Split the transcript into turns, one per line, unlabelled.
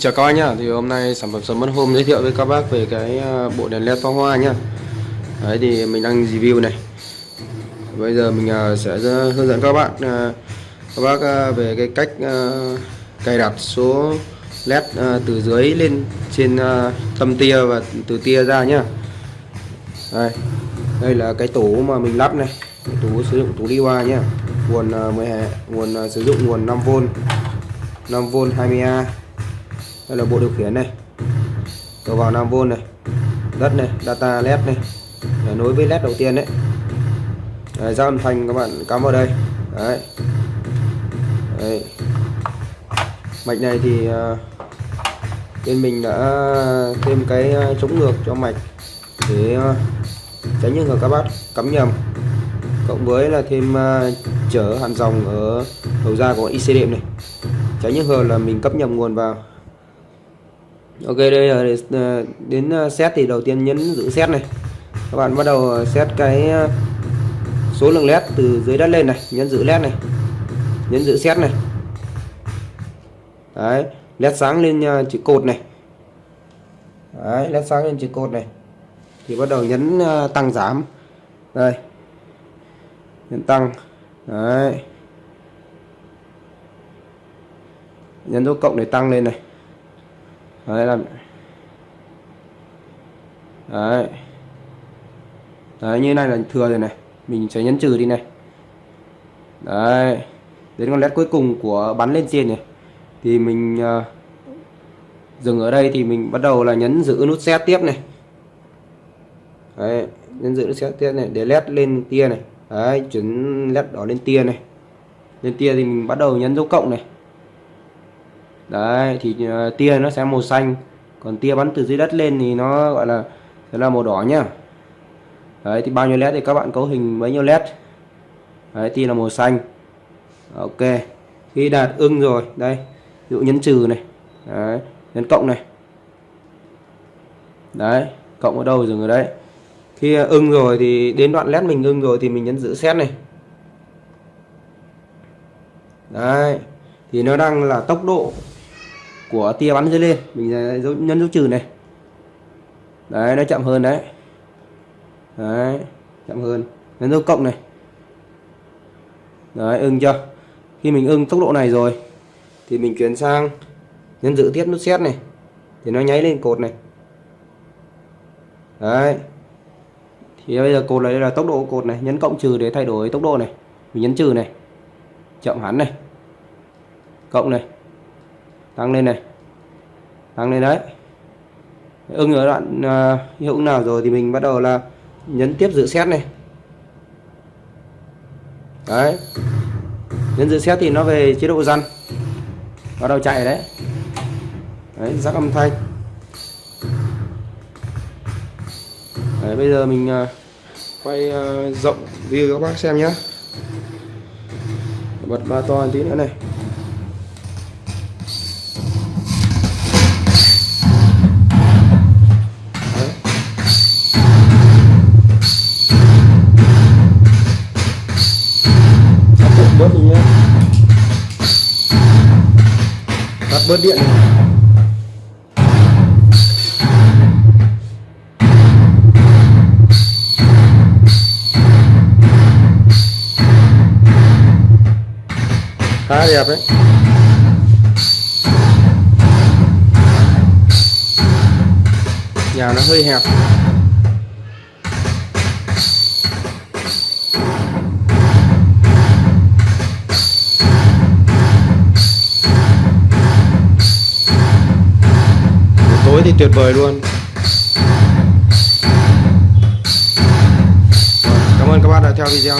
Xin chào các bác nhá. Thì hôm nay sản phẩm sớm mất hôm giới thiệu với các bác về cái à, bộ đèn led pháo hoa nhá. Đấy, thì mình đang review này. Bây giờ mình à, sẽ hướng dẫn các bạn à, các bác về cái cách cài đặt số led từ dưới lên trên tâm tia và từ tia ra nhá. Đây. Đây là cái tủ mà mình lắp này. Tủ sử dụng tủ đi qua nhá. Nguồn 10 nguồn sử dụng nguồn 5V 5V 20A đây là bộ điều khiển này. Đầu vào 5V này đất này data led này để nối với led đầu tiên đấy, đấy ra âm thanh các bạn cắm vào đây. Đấy, đấy. mạch này thì ờ, bên mình đã thêm cái ờ, chống ngược cho mạch để ờ, tránh những người các bác cắm nhầm. Cộng với là thêm chở hạn dòng ở đầu ra của IC đệm này. Tránh những hờ là mình cấp nhầm nguồn vào ok, đây là ờ, đến ờ, set thì đầu tiên nhấn giữ set này. Các bạn bắt đầu ờ, set cái số lượng led từ dưới đất lên này, nhấn giữ led này, nhấn giữ set này. Đấy, led sáng lên chữ cột này. Đấy, led sáng lên chữ cột này. Thì bắt đầu nhấn tăng giảm. Đây. Nhấn tăng. Đấy. Nhấn dấu cộng để tăng lên này đấy là đấy. Đấy như này là thừa rồi này. Mình sẽ nhấn trừ đi này. Đấy. Đến con led cuối cùng của bắn lên trên này. Thì mình uh, dừng ở đây thì mình bắt đầu là nhấn giữ nút set tiếp này. Đấy nhấn giữ nút set tiếp này để led lên tia này. Đấy chuyển led đỏ lên tia này. Lên tia thì mình bắt đầu nhấn dấu cộng này đấy thì uh, tia nó sẽ màu xanh. Còn tia bắn từ dưới đất lên thì nó gọi là sẽ là màu đỏ nhá. Đấy thì bao nhiêu led thì các bạn cấu hình bấy nhiêu led đấy tia là màu xanh. Ok khi đạt ưng rồi đây ví dụ nhấn trừ này. Đấy nhấn cộng này. Đấy cộng ở đâu dừng ở đấy. Khi ờ, ưng rồi thì đến đoạn led mình ưng rồi thì mình nhấn giữ xét này. Đấy thì nó đang là tốc độ của tia bắn dưới lên mình dấu, nhấn dấu trừ này. Đấy nó chậm hơn đấy. Đấy chậm hơn. Nhấn dấu cộng này. Đấy ưng chưa? Khi mình ưng tốc độ này rồi thì mình chuyển sang nhấn giữ tiếp nút xét này. Thì nó nháy lên cột này. Đấy. Thì bây giờ cột này đây là tốc độ cột này. Nhấn cộng trừ để thay đổi tốc độ này. Mình nhấn trừ này. Chậm hẳn này. Cộng này tăng lên này. Tăng lên đấy. Ưng ở đoạn uh, hiệu ứng nào rồi thì mình bắt đầu là nhấn tiếp giữ xét này. Đấy. Nhấn giữ xét thì nó về chế độ răn. Bắt đầu chạy đấy. Đấy rắc âm thanh. Đấy, bây giờ mình uh, quay uh, rộng view các bác xem nhé bật ba to tí nữa này. Bớt điện. Khá đẹp đấy. Nhà nó hơi hẹp. Tối thì tuyệt vời luôn. Cảm ơn các bạn đã theo video.